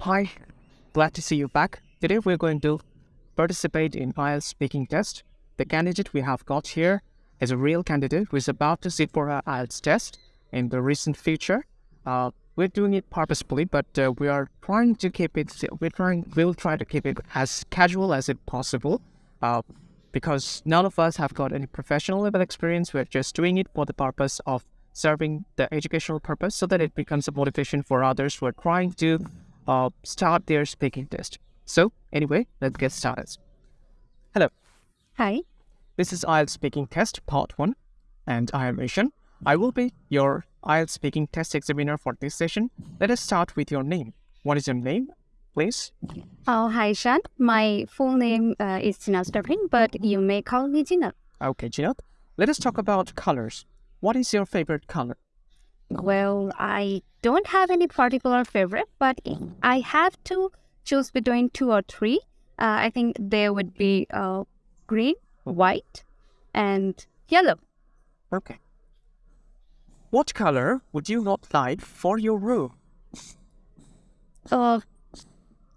Hi, glad to see you back. Today we're going to participate in IELTS speaking test. The candidate we have got here is a real candidate who is about to sit for an IELTS test in the recent future. Uh, we're doing it purposefully, but uh, we are trying to keep it. We're trying. We'll try to keep it as casual as it possible, uh, because none of us have got any professional level experience. We're just doing it for the purpose of serving the educational purpose, so that it becomes a motivation for others who are trying to uh, start their speaking test. So, anyway, let's get started. Hello, Hi. this is IELTS speaking test part one, and I am Ishan. I will be your IELTS speaking test examiner for this session. Let us start with your name. What is your name, please? Oh, hi, Shan. My full name uh, is Jinal Sterling, but you may call me Jinal. Okay, Jinat. Let us talk about colors. What is your favorite color? Well, I don't have any particular favorite, but I have to choose between two or three. Uh, I think there would be uh, green, white, and yellow. Okay. What color would you not like for your room? Uh,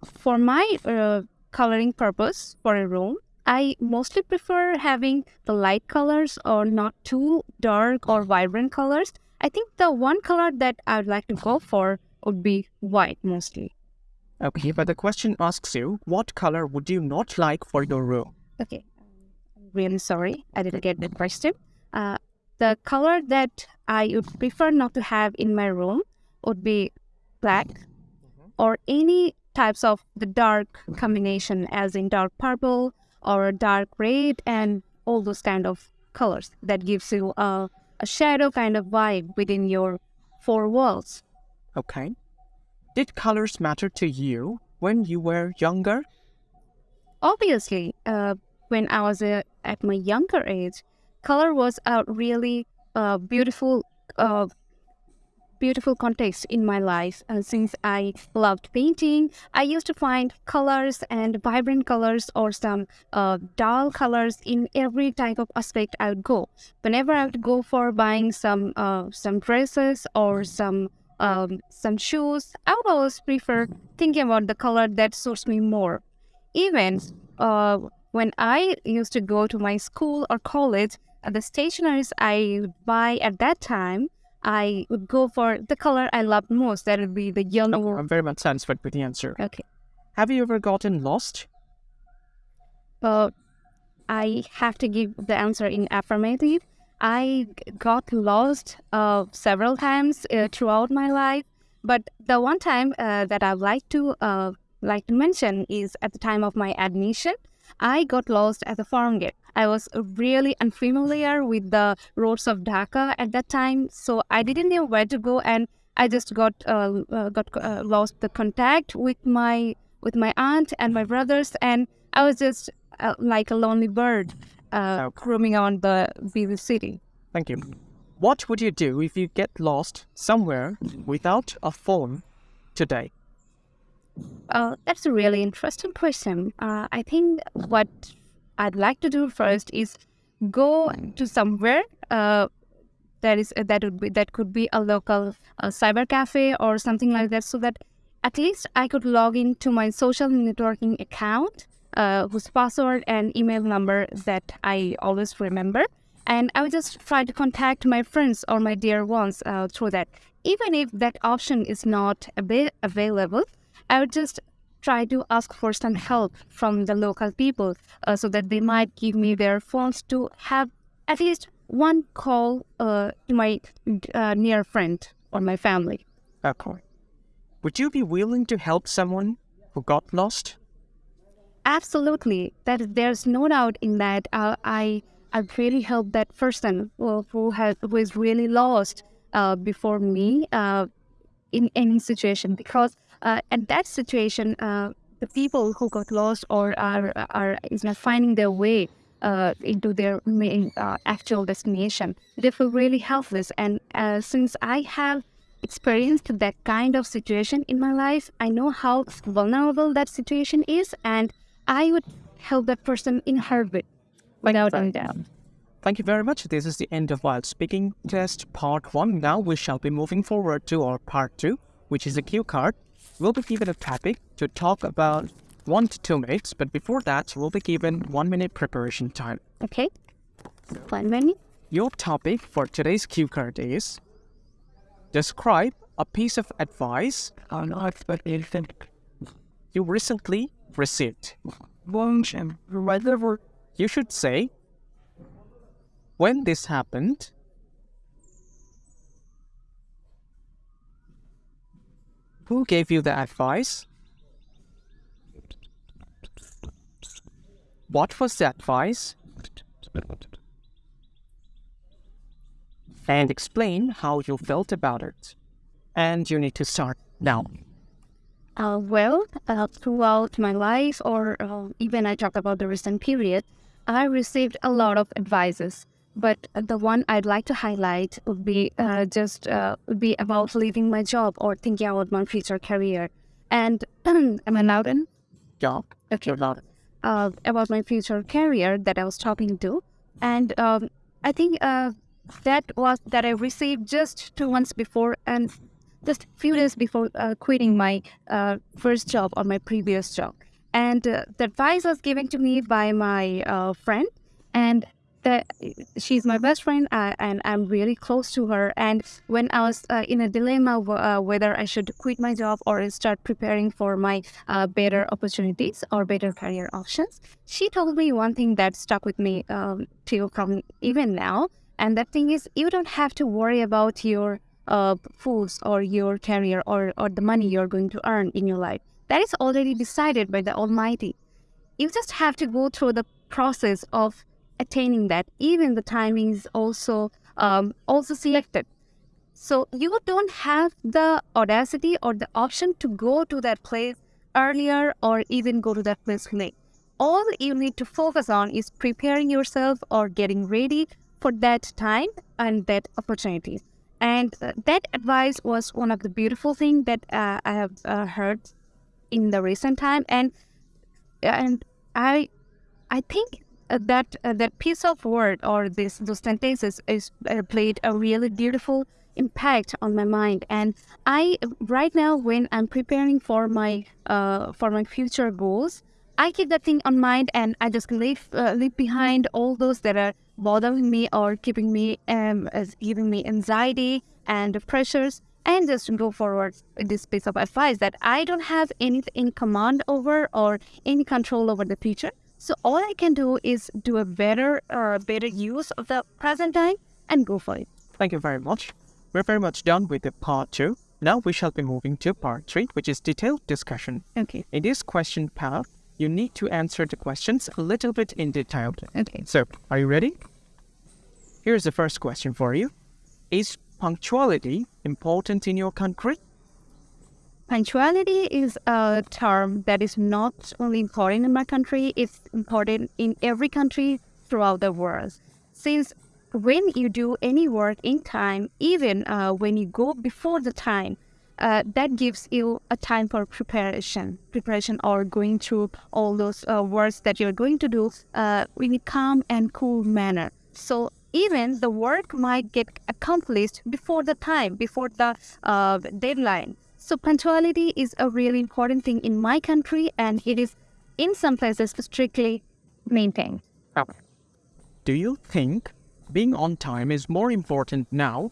for my uh, coloring purpose for a room, I mostly prefer having the light colors or not too dark or vibrant colors. I think the one color that I would like to go for would be white mostly. Okay, but the question asks you, what color would you not like for your room? Okay, I'm really sorry I didn't get the question. Uh, the color that I would prefer not to have in my room would be black or any types of the dark combination, as in dark purple or dark red, and all those kind of colors that gives you a, a shadow kind of vibe within your four walls. Okay. Did colors matter to you when you were younger? obviously uh, when i was uh, at my younger age color was a really uh, beautiful uh, beautiful context in my life uh, since i loved painting. I used to find colors and vibrant colors or some uh, dull colors in every type of aspect i would go. Whenever i would go for buying some uh, some dresses or some um, some shoes i would always prefer thinking about the color that suits me more. Even uh, when I used to go to my school or college, uh, the stationeries I would buy at that time, I would go for the color I loved most. That would be the yellow. I'm very much satisfied with the answer. Okay. Have you ever gotten lost? Uh, I have to give the answer in affirmative. I got lost uh, several times uh, throughout my life, but the one time uh, that I'd like to uh, like to mention is at the time of my admission. I got lost at the farm gate. I was really unfamiliar with the roads of Dhaka at that time, so I didn't know where to go, and I just got uh, uh, got uh, lost the contact with my with my aunt and my brothers, and I was just uh, like a lonely bird uh, Okay. roaming around the busy city. Thank you. What would you do if you get lost somewhere without a phone today? Uh, that's a really interesting question. Uh, I think what I'd like to do first is go to somewhere uh, that is that would be that could be a local uh, cyber cafe or something like that, so that at least I could log into my social networking account, uh, whose password and email number that I always remember, and I would just try to contact my friends or my dear ones uh, through that. Even if that option is not ava- available, I would just try to ask for some help from the local people uh, so that they might give me their phones to have at least one call uh, to my uh, near friend or my family. Okay. Would you be willing to help someone who got lost? Absolutely, that there's no doubt in that. Uh, I I really help that person who who is really lost uh, before me uh, in any situation because uh, at that situation uh, the people who got lost or are are is not finding their way uh, into their main uh, actual destination they feel really helpless and uh, since I have experienced that kind of situation in my life I know how vulnerable that situation is and I would help that person in heartbeat without any doubt. Thank you very much. This is the end of IELTS Speaking Test Part 1. Now we shall be moving forward to our Part 2, which is a cue card. We'll be given a topic to talk about one to two minutes, but before that, we'll be given one minute preparation time. Okay. One minute. Your topic for today's cue card is Describe a piece of advice you recently received. You should say, When this happened, who gave you the advice? What was the advice? And explain how you felt about it. And you need to start now. Uh, well, uh, throughout my life, or uh, even I talk about the recent period, I received a lot of advices. But the one I'd like to highlight would be uh, just uh, would be about leaving my job or thinking about my future career. And am I loud in? Yeah. Okay. Uh, about my future career that I was talking to, and um, I think uh, that was that I received just two months before, and just a few days before uh, quitting my uh, first job or my previous job. And uh, the advice was given to me by my uh, friend, and that she's my best friend, uh, and I'm really close to her. And when I was uh, in a dilemma w- whether I should quit my job or start preparing for my better opportunities or better career options, she told me one thing that stuck with me um, till from even now. And that thing is, you don't have to worry about your uh, foods or your career or, or the money you're going to earn in your life. That is already decided by the Almighty. You just have to go through the process of attaining that. Even the timing is also um, also selected. So you don't have the audacity or the option to go to that place earlier or even go to that place late. All you need to focus on is preparing yourself or getting ready for that time and that opportunity. And uh, that advice was one of the beautiful things that uh, I have uh, heard in the recent time. And and I I think that uh, that piece of word or this those sentences is uh, played a really beautiful impact on my mind. And I right now when I'm preparing for my for my future goals, I keep that thing on mind and I just leave leave behind all those that are bothering me or keeping me um as giving me anxiety and pressures and just go forward with this piece of advice that I don't have anything in command over or any control over the future. So all I can do is do a better uh, better use of the present time and go for it. Thank you very much. We're very much done with the part two. Now we shall be moving to part three, which is detailed discussion. Okay. In this question part, you need to answer the questions a little bit in detail. Okay. So, are you ready? Here's the first question for you. Is punctuality important in your country? Punctuality is a term that is not only important in my country, it's important in every country throughout the world. Since when you do any work in time, even uh, when you go before the time, uh, that gives you a time for preparation, preparation or going through all those uh, works that you're going to do uh, in a calm and cool manner. So even the work might get accomplished before the time, before the uh, deadline. So punctuality is a really important thing in my country, and it is in some places strictly maintained. Do you think being on time is more important now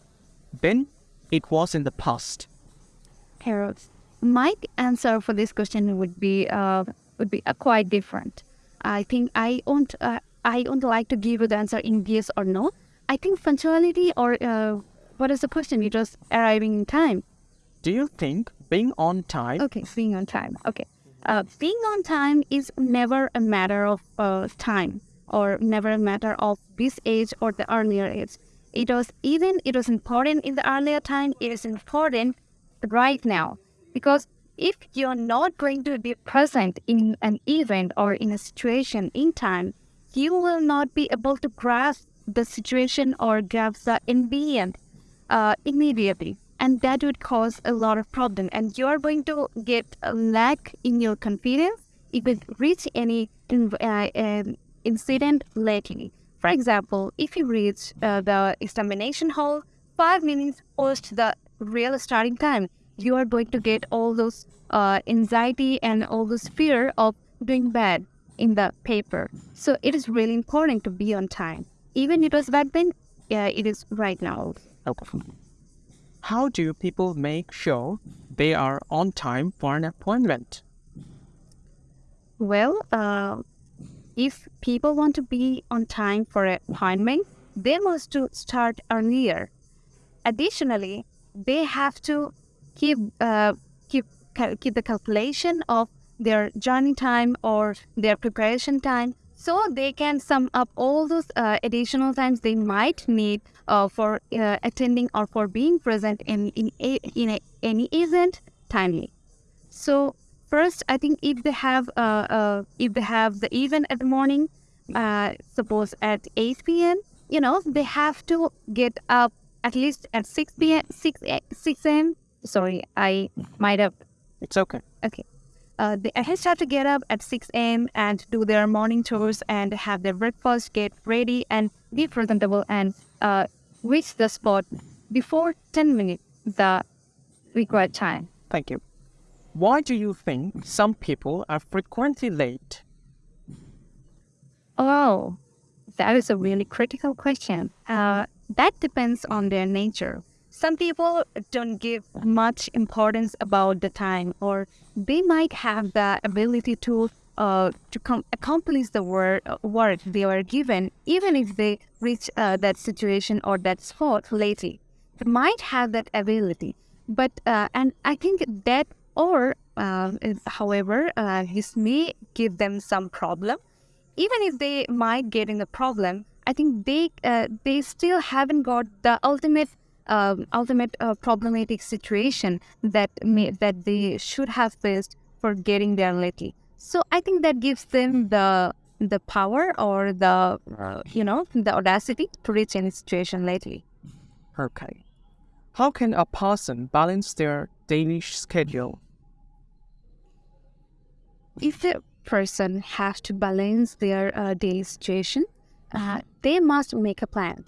than it was in the past? Harold, my answer for this question would be uh, would be uh, quite different. I think I won't uh, I won't like to give you the answer in yes or no. I think punctuality or uh, what is the question? You just arriving in time. Do you think being on time? Okay, being on time. Okay, uh, being on time is never a matter of uh, time or never a matter of this age or the earlier age. It was even it was important in the earlier time. It is important right now because if you're not going to be present in an event or in a situation in time, you will not be able to grasp the situation or grasp the ambient uh, immediately. And that would cause a lot of problem. And you're going to get a lack in your confidence if you reach any uh, um, incident lately. For example, if you reach uh, the examination hall five minutes post the real starting time, you are going to get all those uh, anxiety and all those fear of doing bad in the paper. So it is really important to be on time. Even it was back then, yeah, it is right now. Okay. How do people make sure they are on time for an appointment? Well, uh, if people want to be on time for an appointment, they must to start earlier. Additionally, they have to keep uh, keep keep the calculation of their journey time or their preparation time so they can sum up all those uh, additional times they might need uh, for uh, attending or for being present in in, a, in a, any event timely so first i think if they have uh, uh, if they have the event at the morning uh, suppose at 8 p.m you know they have to get up at least at 6 p.m 6 6 a.m sorry i might have It's okay. Okay. Uh, they have to get up at 6 a.m. and do their morning chores and have their breakfast, get ready and be presentable and uh, reach the spot before 10 minutes the required time. Thank you. Why do you think some people are frequently late? Oh, that is a really critical question. Uh, that depends on their nature. Some people don't give much importance about the time, or they might have the ability to uh, to com- accomplish the work work they were given, even if they reach uh, that situation or that spot lately. They might have that ability, but uh, and I think that or uh, however, uh, this may give them some problem even if they might get in the problem, I think they uh, they still haven't got the ultimate um, ultimate uh, problematic situation that may, that they should have faced for getting there lately. So I think that gives them the the power or the uh, you know the audacity to reach any situation lately. Okay. How can a person balance their daily schedule? if a person has to balance their uh, daily situation, uh, they must make a plan.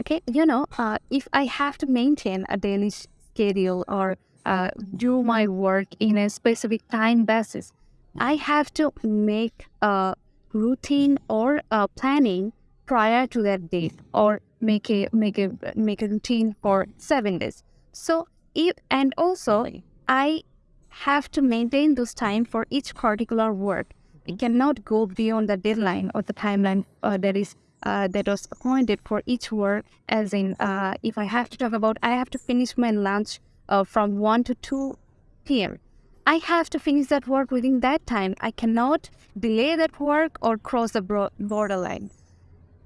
Okay, you know, uh, if I have to maintain a daily schedule or uh, do my work in a specific time basis, I have to make a routine or a planning prior to that date, or make a make a make a routine for seven days. So, if and also I have to maintain those time for each particular work. It cannot go beyond the deadline or the timeline uh, that is uh, that was appointed for each work. As in, uh, if I have to talk about, I have to finish my lunch uh, from one to two p.m. I have to finish that work within that time. I cannot delay that work or cross the bro- borderline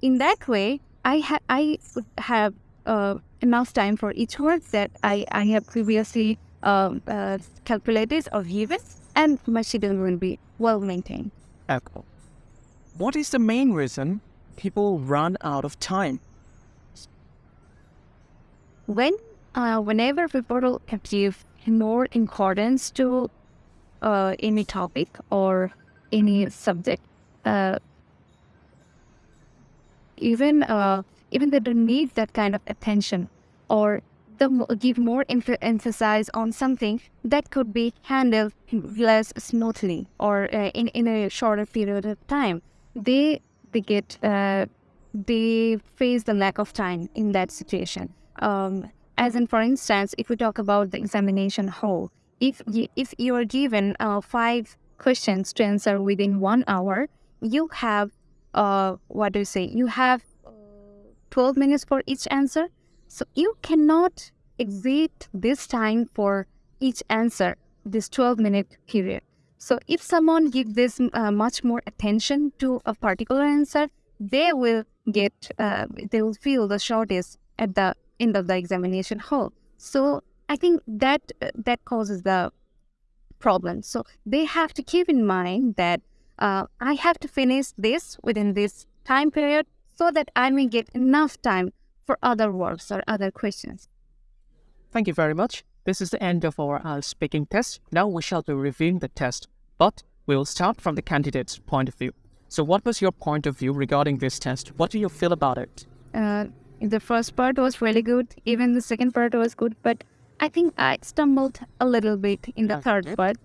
in that way, I ha- I have uh, enough time for each work that I, I have previously um, uh, calculated or given, and my schedule will be well maintained. Okay. What is the main reason people run out of time? When uh, whenever people give more importance to uh, any topic or any subject, uh, even uh, even they don't need that kind of attention or give more emph- emphasis on something that could be handled less smoothly or uh, in, in a shorter period of time they uh, they face the lack of time in that situation um, as in for instance if we talk about the examination hall if you, if you are given uh, five questions to answer within one hour you have uh, what do you say? You have 12 minutes for each answer. So you cannot exceed this time for each answer, this 12 minute period. So if someone give this uh, much more attention to a particular answer, they will get, uh, they will feel the shortest at the end of the examination hall. So I think that uh, that causes the problem. So they have to keep in mind that uh, I have to finish this within this time period so that I may get enough time for other works or other questions. Thank you very much. This is the end of our IELTS speaking test. Now we shall be reviewing the test, but we will start from the candidate's point of view. So, what was your point of view regarding this test? What do you feel about it? Uh, the first part was really good. Even the second part was good, but I think I stumbled a little bit in the third part.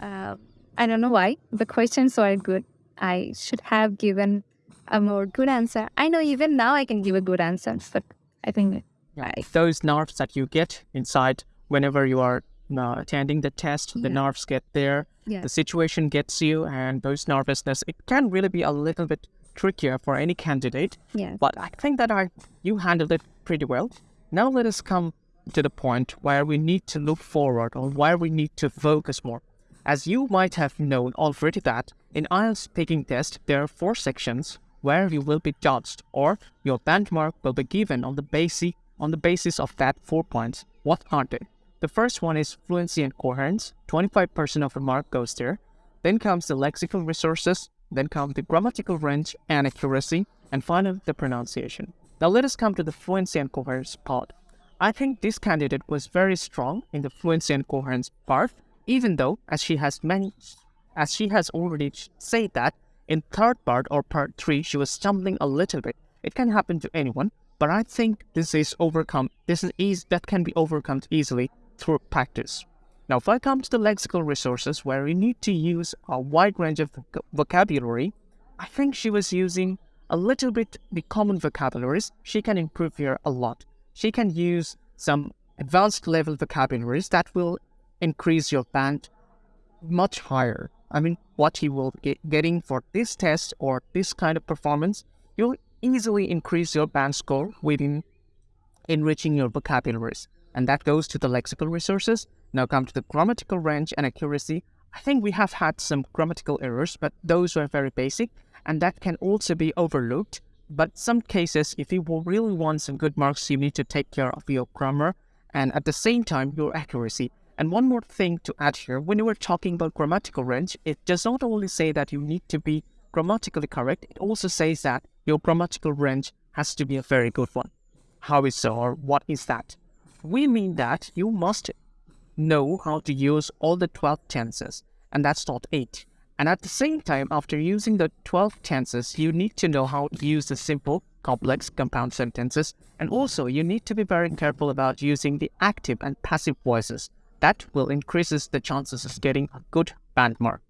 Uh, I don't know why. The questions were good. I should have given a more good answer. I know even now I can give a good answer, but I think Yeah. Those nerves that you get inside whenever you are uh, attending the test, the nerves get there, Yeah. the situation gets you, and those nervousness, it can really be a little bit trickier for any candidate. yeah, But I think that I you handled it pretty well. Now let us come to the point where we need to look forward or where we need to focus more. As you might have known already that in IELTS speaking test there are four sections where you will be judged or your benchmark will be given on the basic on the basis of that four points. What are they? The first one is fluency and coherence. 25% of the mark goes there. Then comes the lexical resources, then come the grammatical range and accuracy, and finally the pronunciation. Now let us come to the fluency and coherence part. I think this candidate was very strong in the fluency and coherence part, even though, as she has many, as she has already said that in third part or part three she was stumbling a little bit. It can happen to anyone, but I think this is overcome. This is that can be overcome easily through practice. Now, if I come to the lexical resources where you need to use a wide range of voc- vocabulary, I think she was using a little bit the common vocabularies. She can improve here a lot. She can use some advanced level vocabularies that will increase your band much higher. I mean, what you will get getting for this test or this kind of performance, you'll easily increase your band score within enriching your vocabularies. And that goes to the lexical resources. Now come to the grammatical range and accuracy. I think we have had some grammatical errors, but those were very basic, and that can also be overlooked. But some cases, if you really want some good marks, you need to take care of your grammar and at the same time your accuracy. And one more thing to add here, when you were talking about grammatical range, it does not only say that you need to be grammatically correct, it also says that your grammatical range has to be a very good one. How is so, or what is that? We mean that you must know how to use all the 12 tenses, and that's not 8. And at the same time, after using the 12 tenses, you need to know how to use the simple, complex, compound sentences, and also you need to be very careful about using the active and passive voices. That will increases the chances of getting a good band mark.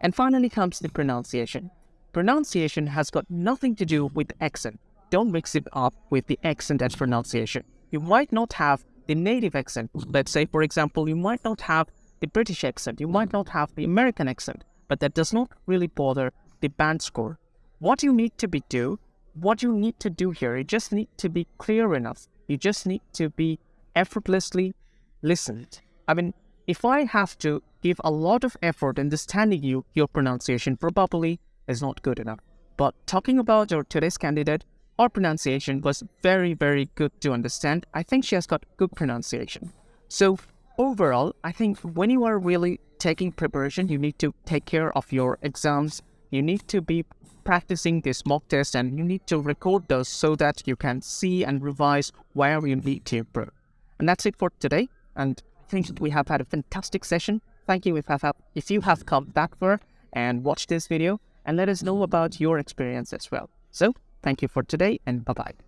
And finally comes the pronunciation. Pronunciation has got nothing to do with accent. Don't mix it up with the accent and pronunciation. You might not have the native accent. Let's say, for example, you might not have the British accent, you might not have the American accent, but that does not really bother the band score. What you need to be do, what you need to do here, you just need to be clear enough. You just need to be effortlessly listened. I mean, if I have to give a lot of effort understanding you, your pronunciation probably is not good enough. But talking about your today's candidate, her pronunciation was very, very good to understand. I think she has got good pronunciation. So overall, I think when you are really taking preparation, you need to take care of your exams. You need to be practicing this mock test and you need to record those so that you can see and revise where you need to improve. And that's it for today. And I think that we have had a fantastic session. Thank you if, you have come back for and watched this video and let us know about your experience as well. So thank you for today and bye bye.